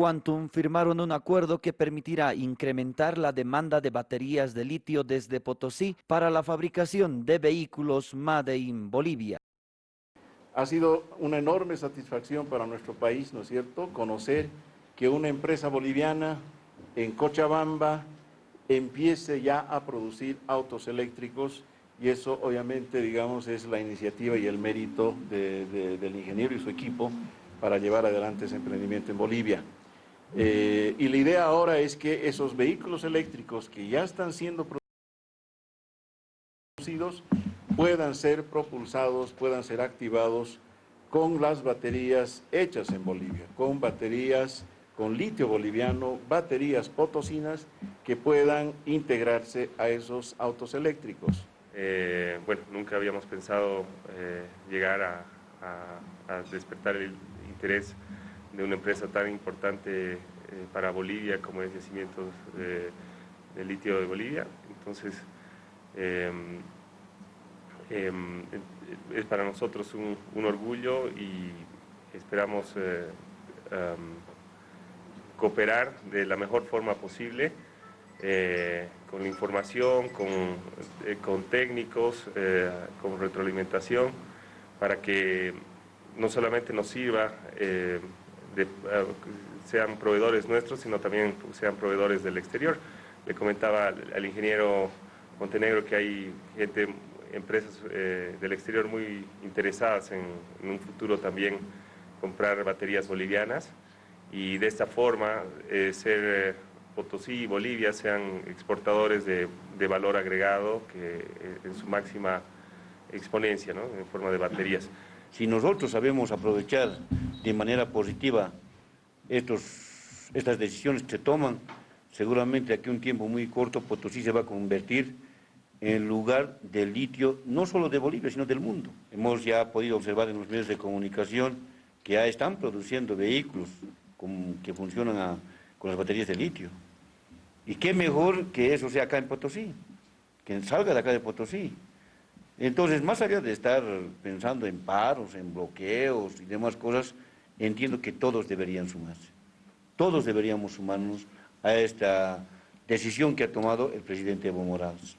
Quantum firmaron un acuerdo que permitirá incrementar la demanda de baterías de litio desde Potosí para la fabricación de vehículos Made in Bolivia. Ha sido una enorme satisfacción para nuestro país, ¿no es cierto?, conocer que una empresa boliviana en Cochabamba empiece ya a producir autos eléctricos y eso obviamente, digamos, es la iniciativa y el mérito del ingeniero y su equipo para llevar adelante ese emprendimiento en Bolivia. Eh, y la idea ahora es que esos vehículos eléctricos que ya están siendo producidos puedan ser propulsados, puedan ser activados con las baterías hechas en Bolivia, con baterías con litio boliviano, baterías potosinas que puedan integrarse a esos autos eléctricos. Eh, bueno, nunca habíamos pensado eh, llegar a, despertar el interés de una empresa tan importante eh, para Bolivia como es Yacimientos de, Litio de Bolivia. Entonces, em, em, es para nosotros un, orgullo y esperamos em, cooperar de la mejor forma posible eh, con la información, con, eh, con técnicos, eh, con retroalimentación, para que no solamente nos sirva, sean proveedores nuestros, sino también sean proveedores del exterior. Le comentaba al, ingeniero Montenegro que hay gente, empresas del exterior muy interesadas en, un futuro también comprar baterías bolivianas y de esta forma ser Potosí y Bolivia sean exportadores de, valor agregado que eh, en su máxima exponencia, ¿no? en forma de baterías. Si nosotros sabemos aprovechar de manera positiva estos, estas decisiones que se toman, seguramente aquí un tiempo muy corto Potosí se va a convertir en lugar del litio, no solo de Bolivia, sino del mundo. Hemos ya podido observar en los medios de comunicación que ya están produciendo vehículos que funcionan con las baterías de litio. Y qué mejor que eso sea acá en Potosí, que salga de acá de Potosí. Entonces, más allá de estar pensando en paros, en bloqueos y demás cosas, entiendo que todos deberían sumarse. Todos deberíamos sumarnos a esta decisión que ha tomado el presidente Evo Morales.